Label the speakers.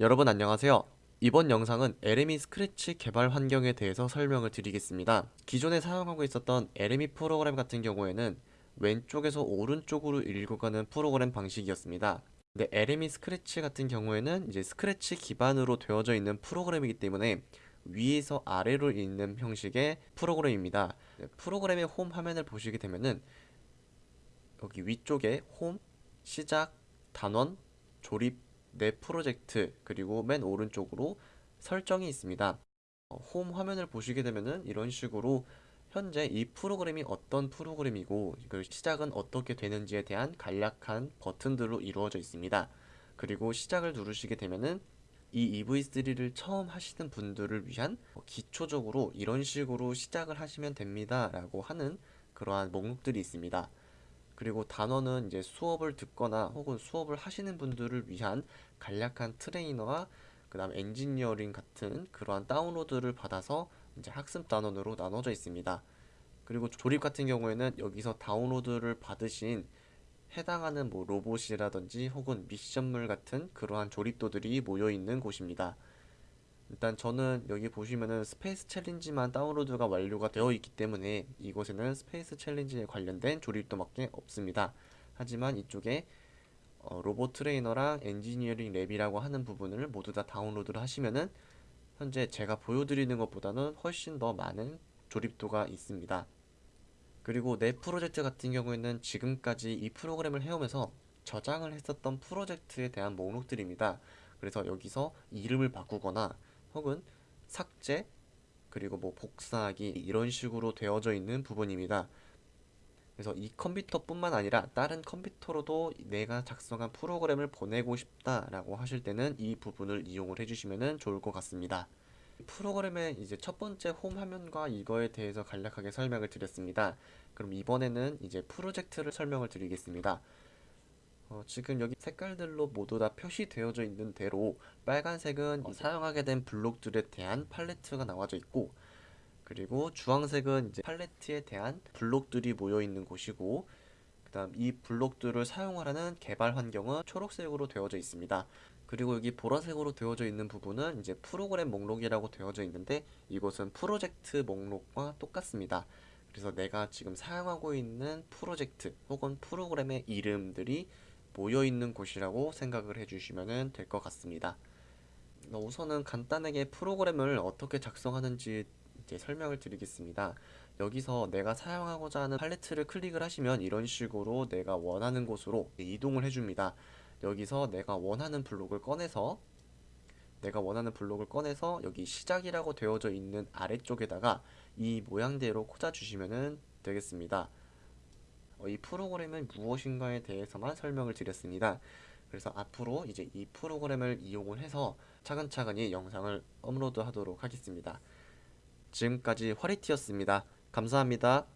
Speaker 1: 여러분 안녕하세요. 이번 영상은 LME 스크래치 개발 환경에 대해서 설명을 드리겠습니다. 기존에 사용하고 있었던 LME 프로그램 같은 경우에는 왼쪽에서 오른쪽으로 읽어가는 프로그램 방식이었습니다. 근데 LME 스크래치 같은 경우에는 이제 스크래치 기반으로 되어져 있는 프로그램이기 때문에 위에서 아래로 읽는 형식의 프로그램입니다. 네, 프로그램의 홈 화면을 보시게 되면은 여기 위쪽에 홈, 시작, 단원, 조립, 내 프로젝트 그리고 맨 오른쪽으로 설정이 있습니다. 어, 홈 화면을 보시게 되면은 이런 식으로 현재 이 프로그램이 어떤 프로그램이고 그 시작은 어떻게 되는지에 대한 간략한 버튼들로 이루어져 있습니다. 그리고 시작을 누르시게 되면은 이 EV3를 처음 하시는 분들을 위한 기초적으로 이런 식으로 시작을 하시면 됩니다 라고 하는 그러한 목록들이 있습니다. 그리고 단어는 이제 수업을 듣거나 혹은 수업을 하시는 분들을 위한 간략한 트레이너와 그 다음 엔지니어링 같은 그러한 다운로드를 받아서 이제 학습 단원으로 나눠져 있습니다. 그리고 조립 같은 경우에는 여기서 다운로드를 받으신 해당하는 뭐 로봇이라든지 혹은 미션물 같은 그러한 조립도들이 모여 있는 곳입니다. 일단 저는 여기 보시면은 Space Challenge만 다운로드가 완료가 되어 있기 때문에 이곳에는 Space Challenge에 관련된 조립도밖에 없습니다. 하지만 이쪽에 어, Robot Trainer랑 Engineering Lab이라고 하는 부분을 모두 다 다운로드를 하시면은 현재 제가 보여드리는 것보다는 훨씬 더 많은 조립도가 있습니다. 그리고 내 프로젝트 같은 경우에는 지금까지 이 프로그램을 해오면서 저장을 했었던 프로젝트에 대한 목록들입니다. 그래서 여기서 이름을 바꾸거나 혹은 삭제 그리고 뭐 복사하기 이런 식으로 되어져 있는 부분입니다. 그래서 이 컴퓨터뿐만 아니라 다른 컴퓨터로도 내가 작성한 프로그램을 보내고 싶다라고 하실 때는 이 부분을 이용을 해주시면 좋을 것 같습니다. 프로그램의 이제 첫 번째 홈 화면과 이거에 대해서 간략하게 설명을 드렸습니다. 그럼 이번에는 이제 프로젝트를 설명을 드리겠습니다. 어, 지금 여기 색깔들로 모두 다 표시되어져 있는 대로 빨간색은 어, 사용하게 된 블록들에 대한 팔레트가 나와져 있고 그리고 주황색은 이제 팔레트에 대한 블록들이 모여 있는 곳이고 그 다음 이 블록들을 사용하라는 개발 환경은 초록색으로 되어져 있습니다. 그리고 여기 보라색으로 되어져 있는 부분은 이제 프로그램 목록이라고 되어져 있는데 이곳은 프로젝트 목록과 똑같습니다. 그래서 내가 지금 사용하고 있는 프로젝트 혹은 프로그램의 이름들이 모여 있는 곳이라고 생각을 해주시면 될 것 같습니다. 우선은 간단하게 프로그램을 어떻게 작성하는지 이제 설명을 드리겠습니다. 여기서 내가 사용하고자 하는 팔레트를 클릭을 하시면 이런 식으로 내가 원하는 곳으로 이동을 해줍니다. 여기서 내가 원하는 블록을 꺼내서 내가 원하는 블록을 꺼내서 여기 시작이라고 되어져 있는 아래쪽에다가 이 모양대로 꽂아주시면 되겠습니다. 어, 이 프로그램은 무엇인가에 대해서만 설명을 드렸습니다. 그래서 앞으로 이제 이 프로그램을 이용을 해서 차근차근히 영상을 업로드 하도록 하겠습니다. 지금까지 화리티였습니다. 감사합니다.